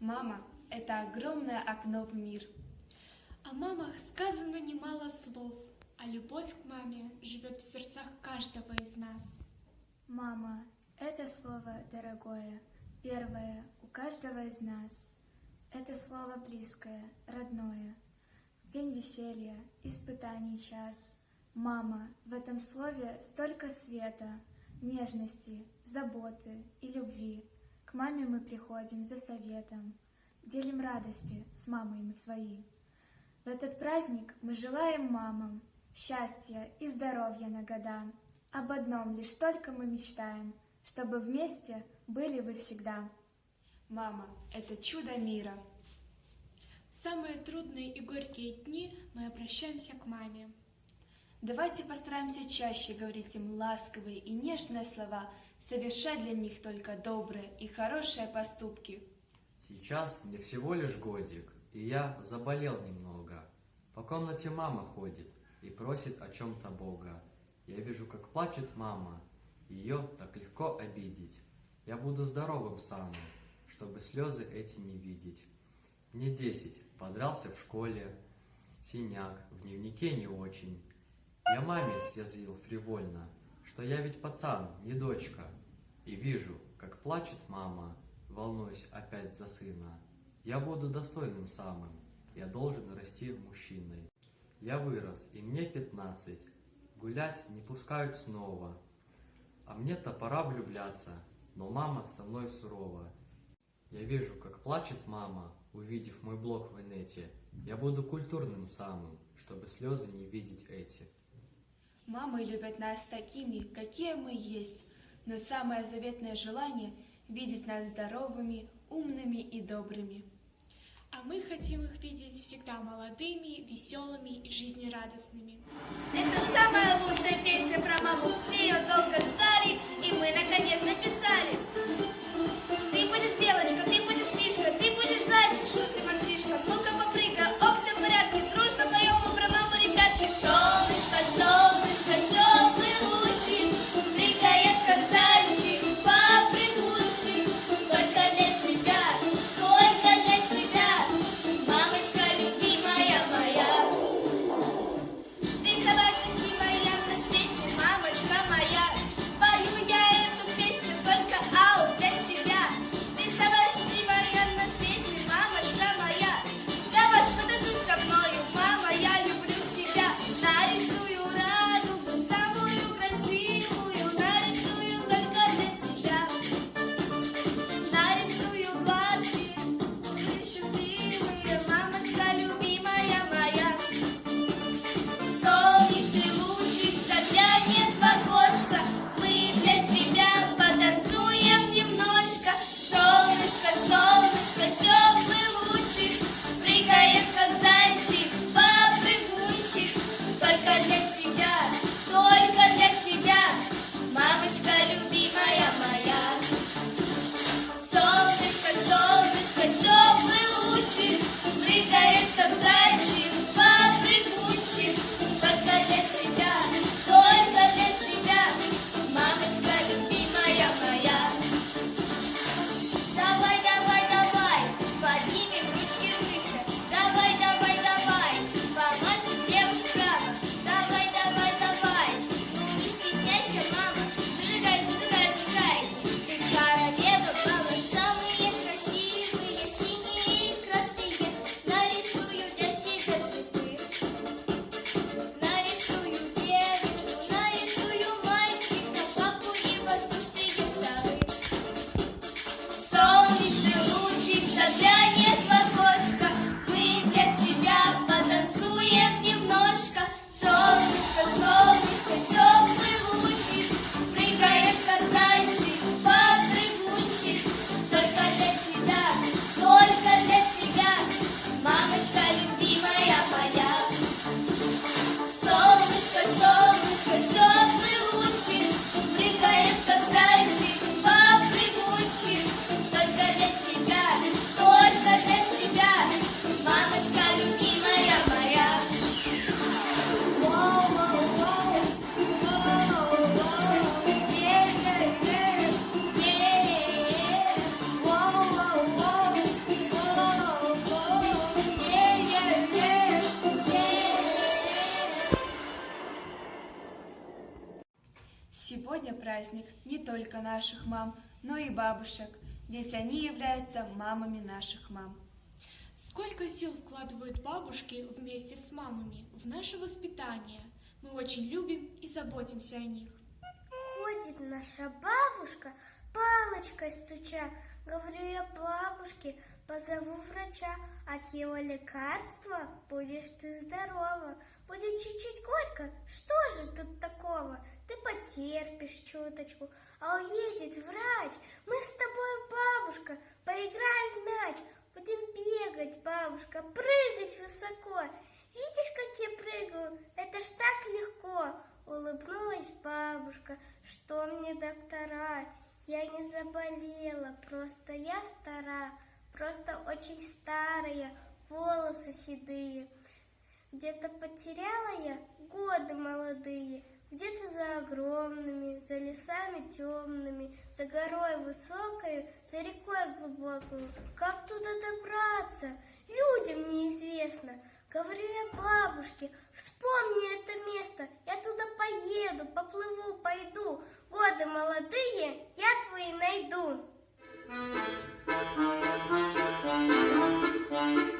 Мама – это огромное окно в мир. О мамах сказано немало слов, а любовь к маме живет в сердцах каждого из нас. Мама – это слово дорогое, первое у каждого из нас. Это слово близкое, родное. В день веселья, испытаний час. Мама, в этом слове столько света, нежности, заботы и любви. К маме мы приходим за советом, делим радости с мамой мы свои. В этот праздник мы желаем мамам счастья и здоровья на года. Об одном лишь только мы мечтаем, чтобы вместе были вы всегда. Мама – это чудо мира. В самые трудные и горькие дни мы обращаемся к маме. Давайте постараемся чаще говорить им ласковые и нежные слова, совершать для них только добрые и хорошие поступки. Сейчас мне всего лишь годик, и я заболел немного. По комнате мама ходит и просит о чем-то Бога. Я вижу, как плачет мама, ее так легко обидеть. Я буду здоровым самым, чтобы слезы эти не видеть. Мне десять, подрался в школе, синяк, в дневнике не очень. Я маме съязвил фривольно, что я ведь пацан, не дочка. И вижу, как плачет мама, волнуюсь опять за сына. Я буду достойным самым, я должен расти мужчиной. Я вырос, и мне пятнадцать, гулять не пускают снова. А мне-то пора влюбляться, но мама со мной сурова. Я вижу, как плачет мама, увидев мой блог в инете. Я буду культурным самым, чтобы слезы не видеть эти. Мамы любят нас такими, какие мы есть, но самое заветное желание – видеть нас здоровыми, умными и добрыми. А мы хотим их видеть всегда молодыми, веселыми и жизнерадостными. Это самая лучшая песня про маму. Все ее долго ждали, и мы наконец написали. Только наших мам, но и бабушек, ведь они являются мамами наших мам. Сколько сил вкладывают бабушки вместе с мамами в наше воспитание. Мы очень любим и заботимся о них. Ходит наша бабушка, палочкой стуча. Говорю я бабушке, позову врача. От его лекарства будешь ты здорова. Будет чуть-чуть горько, что же тут такого? Потерпишь чуточку, а уедет врач. Мы с тобой, бабушка, поиграем в мяч. Будем бегать, бабушка, прыгать высоко. Видишь, как я прыгаю? Это ж так легко. Улыбнулась бабушка, что мне доктора? Я не заболела, просто я стара, просто очень старая, волосы седые. Где-то потеряла я годы молодые, где-то за огромными, за лесами темными, за горой высокой, за рекой глубокой. Как туда добраться? Людям неизвестно. Говорю я бабушке, вспомни это место, я туда поеду, поплыву, пойду. Годы молодые, я твои найду. Thank you.